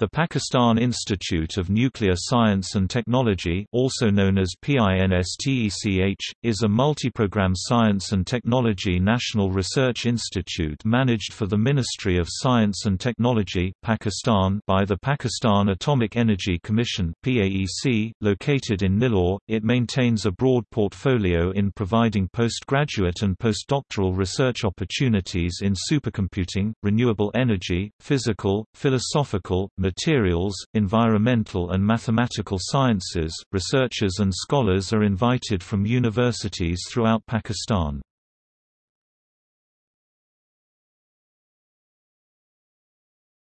The Pakistan Institute of Nuclear Science and Technology also known as PINSTECH, is a multi-program science and technology national research institute managed for the Ministry of Science and Technology Pakistan by the Pakistan Atomic Energy Commission PAEC, located in Nilore. It maintains a broad portfolio in providing postgraduate and postdoctoral research opportunities in supercomputing, renewable energy, physical, philosophical, materials, environmental and mathematical sciences. Researchers and scholars are invited from universities throughout Pakistan.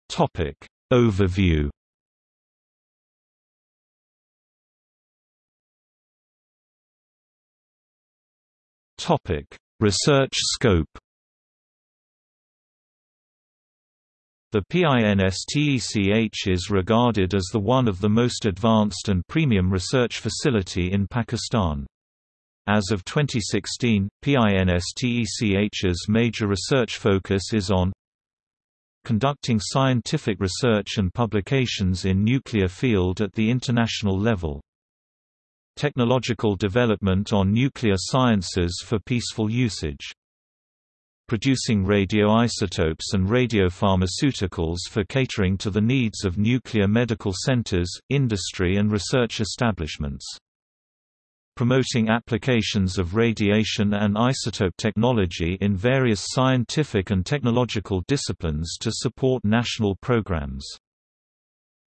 Topic Overview Topic Research scope The PINSTECH is regarded as the one of the most advanced and premium research facility in Pakistan. As of 2016, PINSTECH's major research focus is on conducting scientific research and publications in nuclear field at the international level. Technological development on nuclear sciences for peaceful usage producing radioisotopes and radiopharmaceuticals for catering to the needs of nuclear medical centers, industry and research establishments. Promoting applications of radiation and isotope technology in various scientific and technological disciplines to support national programs.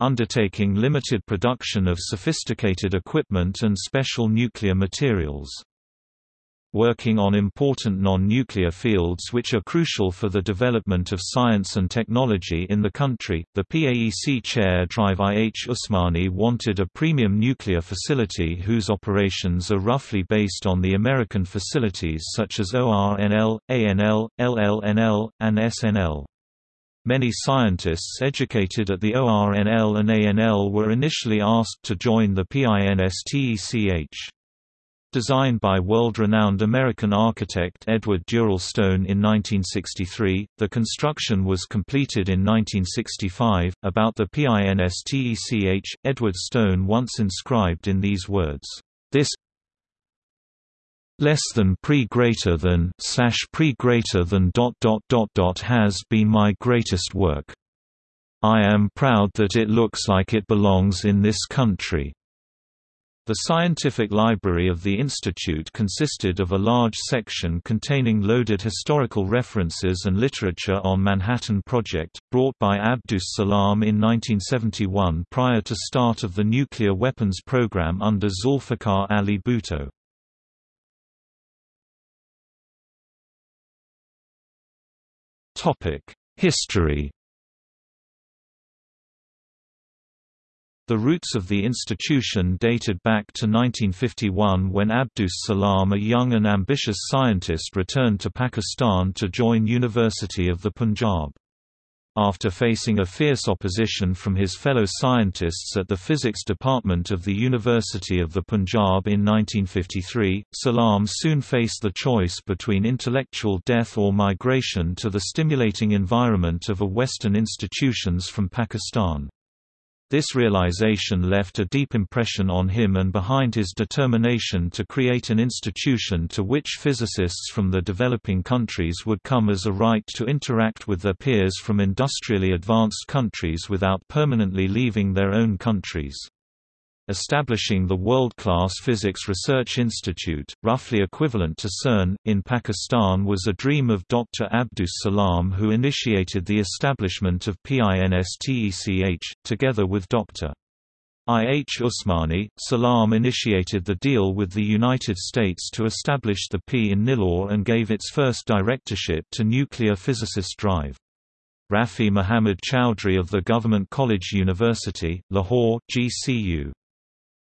Undertaking limited production of sophisticated equipment and special nuclear materials working on important non-nuclear fields which are crucial for the development of science and technology in the country. The PAEC chair Drive I. H. Usmani wanted a premium nuclear facility whose operations are roughly based on the American facilities such as ORNL, ANL, LLNL, and SNL. Many scientists educated at the ORNL and ANL were initially asked to join the PINSTECH. Designed by world-renowned American architect Edward Durell Stone in 1963, the construction was completed in 1965. About the PINSTECH, Edward Stone once inscribed in these words, "This less than pre greater than slash pre greater than dot dot dot dot has been my greatest work. I am proud that it looks like it belongs in this country." The scientific library of the institute consisted of a large section containing loaded historical references and literature on Manhattan Project, brought by Abdus Salam in 1971 prior to start of the nuclear weapons program under Zulfikar Ali Bhutto. History The roots of the institution dated back to 1951 when Abdus Salam a young and ambitious scientist returned to Pakistan to join University of the Punjab. After facing a fierce opposition from his fellow scientists at the physics department of the University of the Punjab in 1953, Salam soon faced the choice between intellectual death or migration to the stimulating environment of a Western institutions from Pakistan. This realization left a deep impression on him and behind his determination to create an institution to which physicists from the developing countries would come as a right to interact with their peers from industrially advanced countries without permanently leaving their own countries. Establishing the world-class Physics Research Institute, roughly equivalent to CERN, in Pakistan was a dream of Dr. Abdus Salam who initiated the establishment of PINSTECH, together with Dr. I. H. Usmani, Salam initiated the deal with the United States to establish the P in Nilore and gave its first directorship to nuclear physicist Drive. Rafi Muhammad Chowdhury of the Government College University, Lahore, GCU.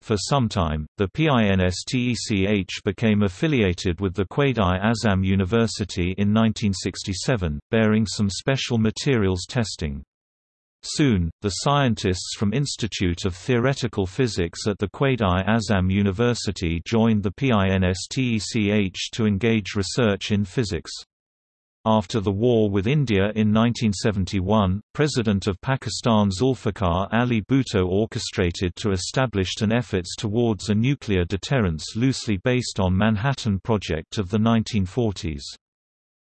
For some time, the PINSTECH became affiliated with the Quaid-i-Azam University in 1967, bearing some special materials testing. Soon, the scientists from Institute of Theoretical Physics at the Quaid-i-Azam University joined the PINSTECH to engage research in physics. After the war with India in 1971, President of Pakistan Zulfikar Ali Bhutto orchestrated to establish an efforts towards a nuclear deterrence loosely based on Manhattan Project of the 1940s.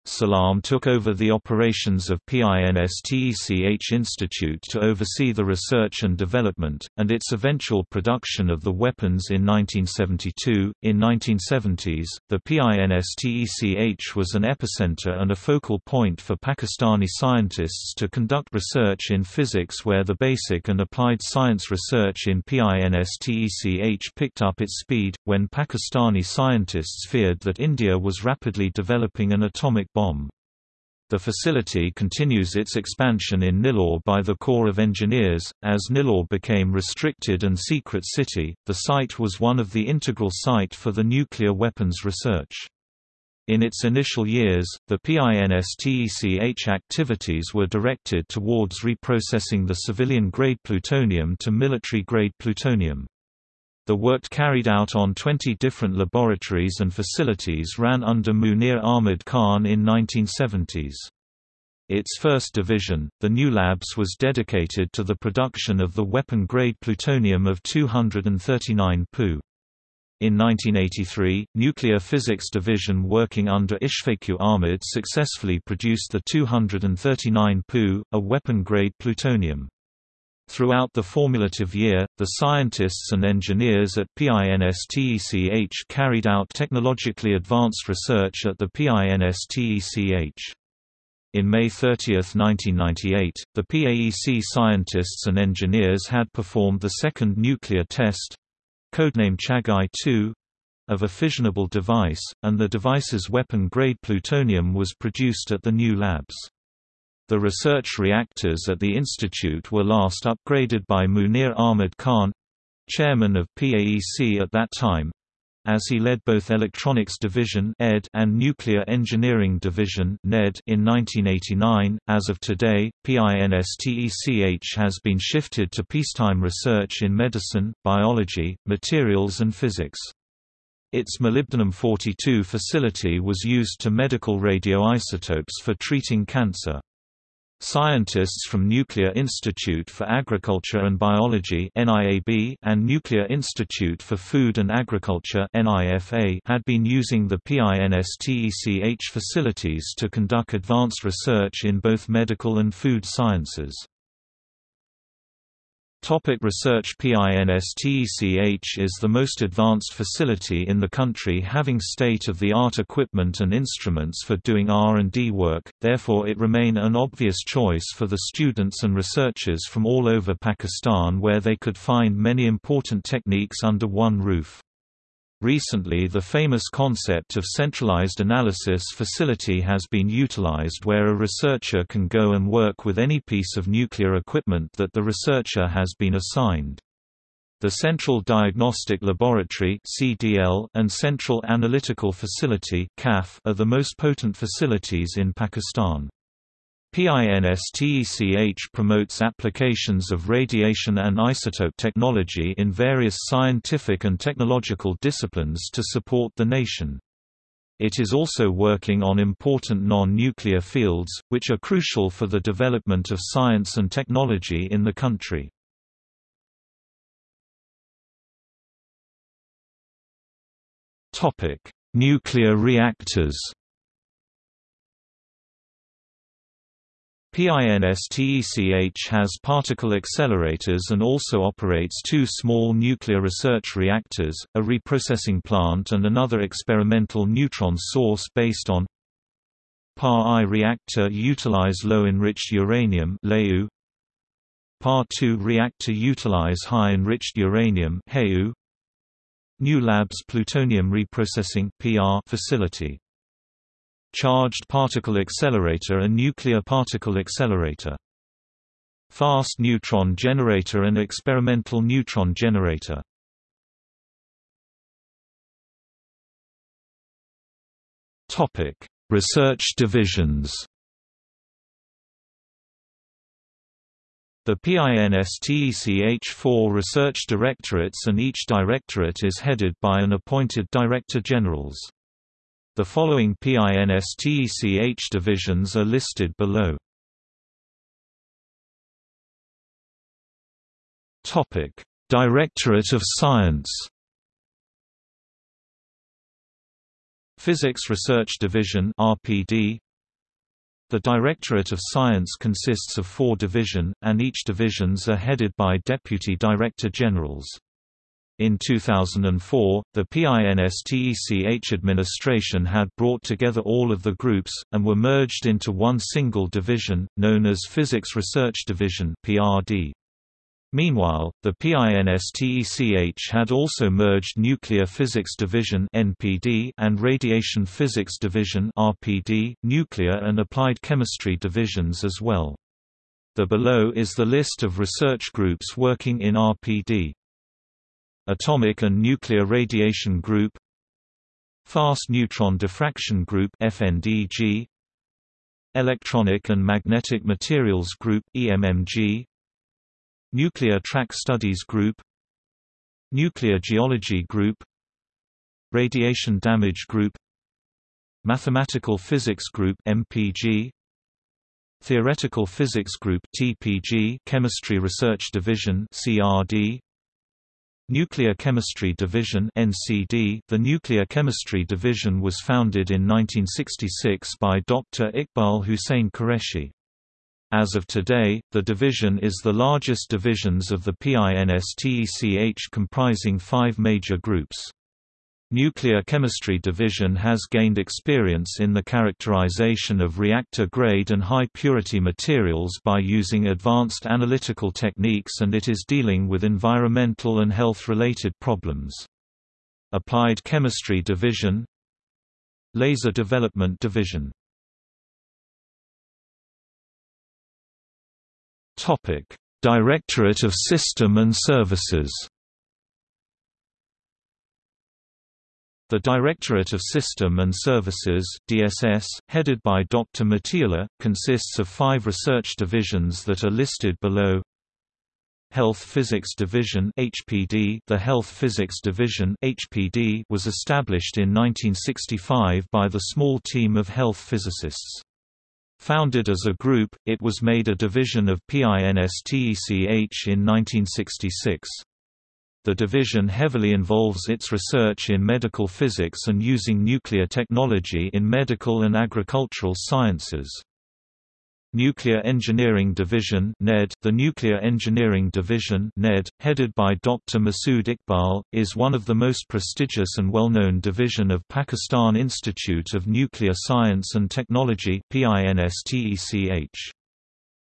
Salam took over the operations of PINSTECH Institute to oversee the research and development, and its eventual production of the weapons in 1972. In 1970s, the PINSTECH was an epicenter and a focal point for Pakistani scientists to conduct research in physics where the basic and applied science research in PINSTECH picked up its speed, when Pakistani scientists feared that India was rapidly developing an atomic bomb. The facility continues its expansion in Nilore by the Corps of Engineers. As Nilore became restricted and secret city, the site was one of the integral site for the nuclear weapons research. In its initial years, the PINSTECH activities were directed towards reprocessing the civilian-grade plutonium to military-grade plutonium. The work carried out on 20 different laboratories and facilities ran under Munir Ahmad Khan in 1970s. Its first division, the New Labs was dedicated to the production of the weapon-grade plutonium of 239 Pu. In 1983, Nuclear Physics Division working under Ishfaq Ahmad successfully produced the 239 Pu, a weapon-grade plutonium. Throughout the formulative year, the scientists and engineers at PINSTECH carried out technologically advanced research at the PINSTECH. In May 30, 1998, the PAEC scientists and engineers had performed the second nuclear test—codename Chagai-2, of a fissionable device, and the device's weapon-grade plutonium was produced at the new labs. The research reactors at the institute were last upgraded by Munir Ahmad Khan chairman of PAEC at that time as he led both Electronics Division (ED) and Nuclear Engineering Division (NED) in 1989. As of today, PINSTECH has been shifted to peacetime research in medicine, biology, materials and physics. Its molybdenum-42 facility was used to medical radioisotopes for treating cancer. Scientists from Nuclear Institute for Agriculture and Biology and Nuclear Institute for Food and Agriculture had been using the PINSTECH facilities to conduct advanced research in both medical and food sciences. Topic research PINSTECH is the most advanced facility in the country having state-of-the-art equipment and instruments for doing R&D work, therefore it remain an obvious choice for the students and researchers from all over Pakistan where they could find many important techniques under one roof. Recently the famous concept of centralized analysis facility has been utilized where a researcher can go and work with any piece of nuclear equipment that the researcher has been assigned. The Central Diagnostic Laboratory and Central Analytical Facility are the most potent facilities in Pakistan. PINSTECH promotes applications of radiation and isotope technology in various scientific and technological disciplines to support the nation. It is also working on important non-nuclear fields, which are crucial for the development of science and technology in the country. Nuclear reactors PINSTECH has particle accelerators and also operates two small nuclear research reactors, a reprocessing plant and another experimental neutron source based on PAR-I reactor utilize low-enriched uranium PAR-II reactor utilize high-enriched uranium New Labs plutonium reprocessing facility Charged particle accelerator and nuclear particle accelerator. Fast neutron generator and experimental neutron generator. Topic: Research divisions. The PINSTECH four research directorates and each directorate is headed by an appointed Director Generals. The following PINSTECH divisions are listed below. Topic: Directorate of Science. Physics Research Division (RPD). The Directorate of Science consists of four division, and each divisions are headed by Deputy Director Generals. In 2004, the PINSTECH administration had brought together all of the groups, and were merged into one single division, known as Physics Research Division PRD. Meanwhile, the PINSTECH had also merged Nuclear Physics Division (NPD) and Radiation Physics Division (RPD), Nuclear and Applied Chemistry divisions as well. The below is the list of research groups working in RPD. Atomic and Nuclear Radiation Group Fast Neutron Diffraction Group FNDG Electronic and Magnetic Materials Group EMMG Nuclear Track Studies Group Nuclear Geology Group Radiation Damage Group Mathematical Physics Group MPG Theoretical Physics Group TPG Chemistry Research Division CRD Nuclear Chemistry Division NCD The Nuclear Chemistry Division was founded in 1966 by Dr. Iqbal Hussain Qureshi. As of today, the division is the largest divisions of the PINSTECH comprising five major groups. Nuclear Chemistry Division has gained experience in the characterization of reactor-grade and high-purity materials by using advanced analytical techniques and it is dealing with environmental and health-related problems. Applied Chemistry Division Laser Development Division Directorate of System and Services The Directorate of System and Services DSS, headed by Dr. Matila, consists of five research divisions that are listed below. Health Physics Division HPD The Health Physics Division HPD was established in 1965 by the small team of health physicists. Founded as a group, it was made a division of PINSTECH in 1966. The division heavily involves its research in medical physics and using nuclear technology in medical and agricultural sciences. Nuclear Engineering Division (NED). The Nuclear Engineering Division (NED), headed by Dr. Masood Iqbal, is one of the most prestigious and well-known division of Pakistan Institute of Nuclear Science and Technology (PINSTECH).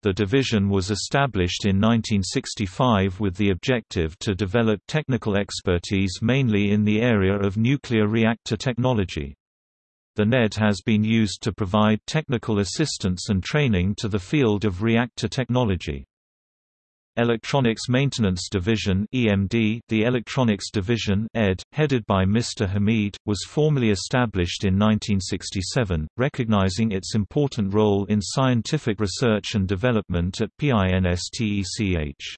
The division was established in 1965 with the objective to develop technical expertise mainly in the area of nuclear reactor technology. The NED has been used to provide technical assistance and training to the field of reactor technology. Electronics Maintenance Division (EMD). The Electronics Division (ED), headed by Mr. Hamid, was formally established in 1967, recognizing its important role in scientific research and development at PINSTECH.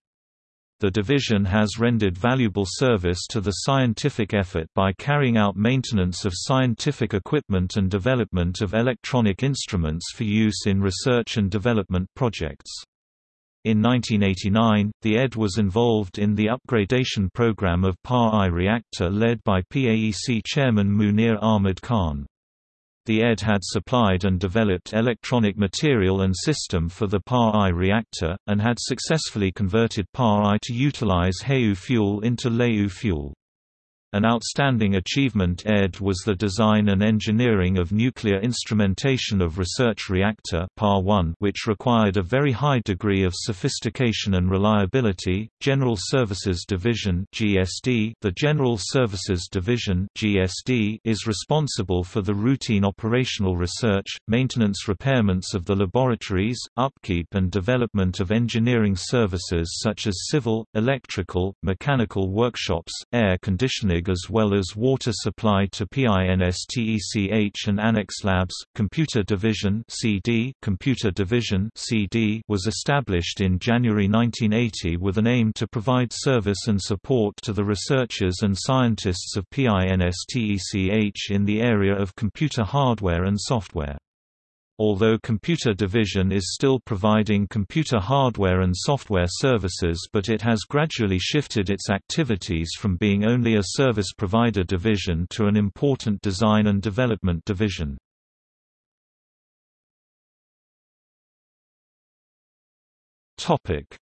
The division has rendered valuable service to the scientific effort by carrying out maintenance of scientific equipment and development of electronic instruments for use in research and development projects. In 1989, the ED was involved in the upgradation program of PAR-I reactor led by PAEC chairman Munir Ahmad Khan. The ED had supplied and developed electronic material and system for the PAR-I reactor, and had successfully converted PAR-I to utilize HEU fuel into LEU fuel. An outstanding achievement ED was the design and engineering of nuclear instrumentation of research reactor PAR 1, which required a very high degree of sophistication and reliability. General Services Division (GSD). The General Services Division (GSD) is responsible for the routine operational research, maintenance repairments of the laboratories, upkeep and development of engineering services such as civil, electrical, mechanical workshops, air conditioning As well as water supply to PINSTECH and Annex Labs. Computer Division (CD) Computer Division (CD) was established in January 1980 with an aim to provide service and support to the researchers and scientists of PINSTECH in the area of computer hardware and software. Although Computer Division is still providing computer hardware and software services but it has gradually shifted its activities from being only a service provider division to an important design and development division.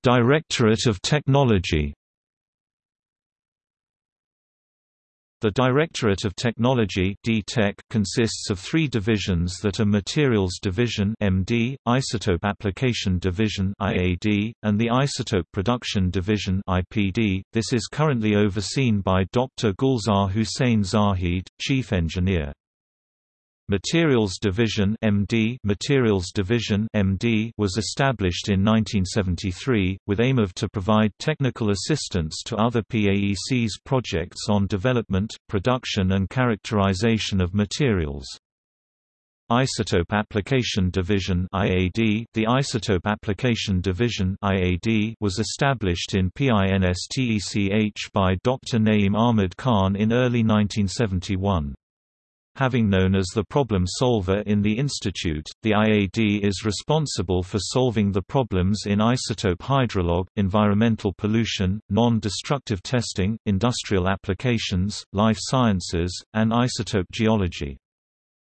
Directorate of Technology The Directorate of Technology consists of three divisions that are Materials Division MD, Isotope Application Division IAD, and the Isotope Production Division IPD. This is currently overseen by Dr. Gulzar Hussain Zahid, Chief Engineer. Materials Division MD Materials Division MD was established in 1973 with aim of to provide technical assistance to other PAEC's projects on development, production and characterization of materials. Isotope Application Division IAD The Isotope Application Division IAD was established in PINSTECH by Dr. Naeem Ahmed Khan in early 1971. Having known as the problem solver in the institute, the IAD is responsible for solving the problems in isotope hydrology, environmental pollution, non-destructive testing, industrial applications, life sciences, and isotope geology.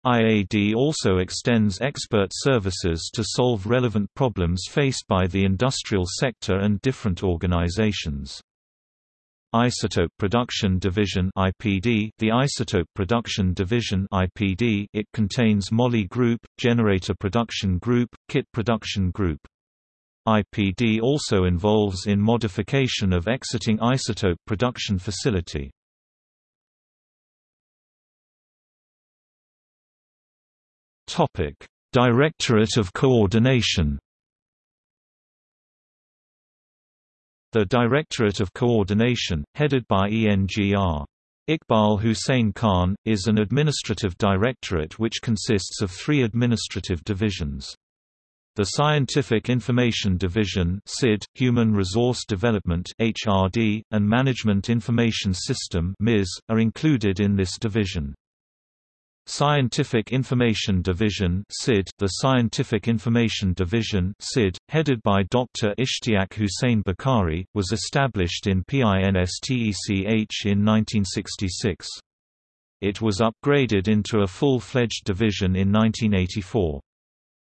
IAD also extends expert services to solve relevant problems faced by the industrial sector and different organizations. Isotope Production Division (IPD). The Isotope Production Division (IPD) it contains Moly Group, Generator Production Group, Kit Production Group. IPD also involves in modification of exiting isotope production facility. Topic: Directorate of Coordination The Directorate of Coordination, headed by ENGR. Iqbal Hussain Khan, is an administrative directorate which consists of three administrative divisions. The Scientific Information Division SID, Human Resource Development HRD, and Management Information System MIS, are included in this division. Scientific Information Division (SID), the Scientific Information Division (SID), headed by Dr. Ishtiaq Hussain Bakari, was established in PINSTECH in 1966. It was upgraded into a full-fledged division in 1984.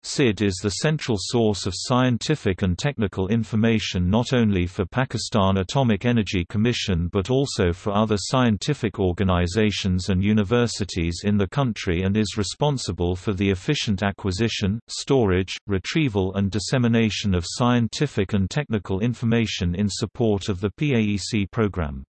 SID is the central source of scientific and technical information not only for Pakistan Atomic Energy Commission but also for other scientific organizations and universities in the country and is responsible for the efficient acquisition, storage, retrieval and dissemination of scientific and technical information in support of the PAEC program.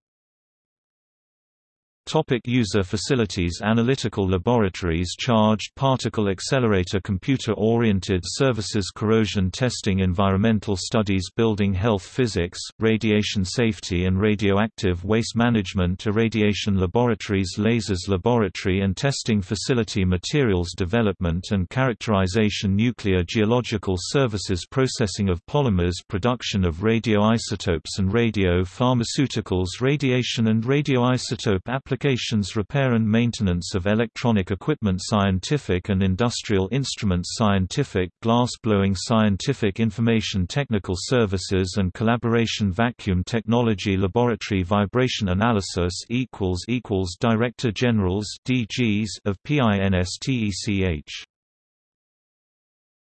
Topic user facilities Analytical laboratories Charged particle accelerator Computer-oriented services Corrosion testing Environmental studies Building health physics, radiation safety and radioactive waste management Irradiation laboratories Lasers laboratory and testing facility Materials development and characterization Nuclear geological services Processing of polymers Production of radioisotopes and radio pharmaceuticals Radiation and radioisotope applications applications repair and maintenance of electronic equipment scientific and industrial instruments scientific glass-blowing scientific information technical services and collaboration vacuum technology laboratory vibration analysis Director Generals of PINSTECH